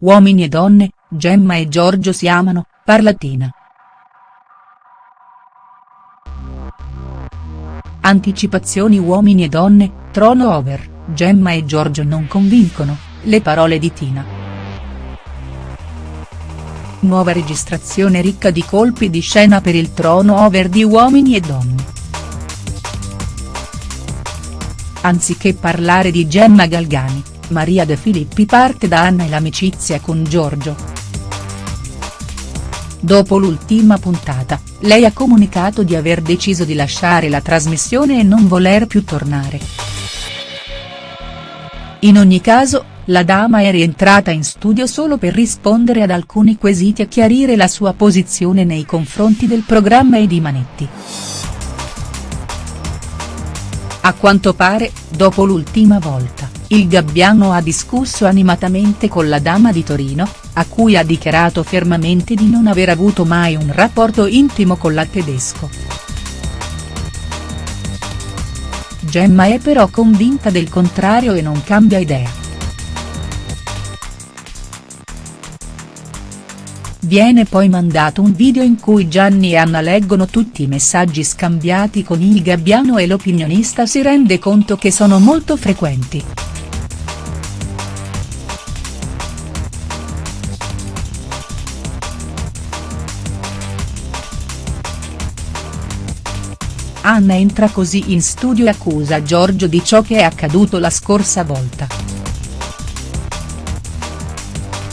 Uomini e donne, Gemma e Giorgio si amano, parla Tina. Anticipazioni Uomini e donne, trono over, Gemma e Giorgio non convincono, le parole di Tina. Nuova registrazione ricca di colpi di scena per il trono over di Uomini e donne. Anziché parlare di Gemma Galgani, Maria De Filippi parte da Anna e l'amicizia con Giorgio. Dopo l'ultima puntata, lei ha comunicato di aver deciso di lasciare la trasmissione e non voler più tornare. In ogni caso, la dama è rientrata in studio solo per rispondere ad alcuni quesiti e chiarire la sua posizione nei confronti del programma e di Manetti. A quanto pare, dopo l'ultima volta, il Gabbiano ha discusso animatamente con la dama di Torino, a cui ha dichiarato fermamente di non aver avuto mai un rapporto intimo con la tedesco. Gemma è però convinta del contrario e non cambia idea. Viene poi mandato un video in cui Gianni e Anna leggono tutti i messaggi scambiati con il Gabbiano e l'opinionista si rende conto che sono molto frequenti. Anna entra così in studio e accusa Giorgio di ciò che è accaduto la scorsa volta.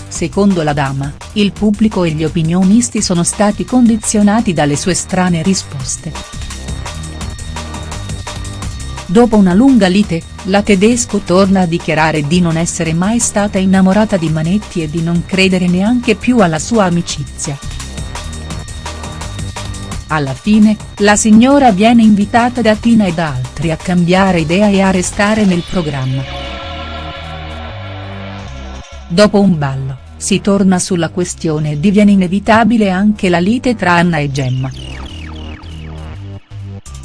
Secondo la dama, il pubblico e gli opinionisti sono stati condizionati dalle sue strane risposte. Dopo una lunga lite, la tedesco torna a dichiarare di non essere mai stata innamorata di Manetti e di non credere neanche più alla sua amicizia. Alla fine, la signora viene invitata da Tina e da altri a cambiare idea e a restare nel programma. Dopo un ballo, si torna sulla questione e diviene inevitabile anche la lite tra Anna e Gemma.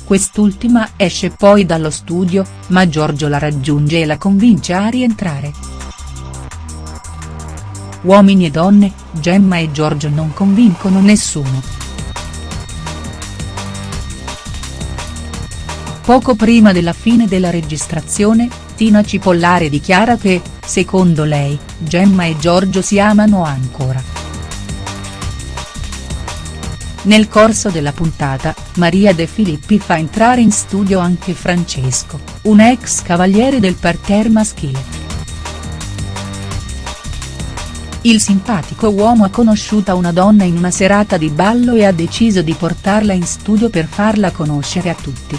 Quest'ultima esce poi dallo studio, ma Giorgio la raggiunge e la convince a rientrare. Uomini e donne, Gemma e Giorgio non convincono nessuno. Poco prima della fine della registrazione, Tina Cipollare dichiara che, secondo lei, Gemma e Giorgio si amano ancora. Nel corso della puntata, Maria De Filippi fa entrare in studio anche Francesco, un ex cavaliere del parterre maschile. Il simpatico uomo ha conosciuto una donna in una serata di ballo e ha deciso di portarla in studio per farla conoscere a tutti.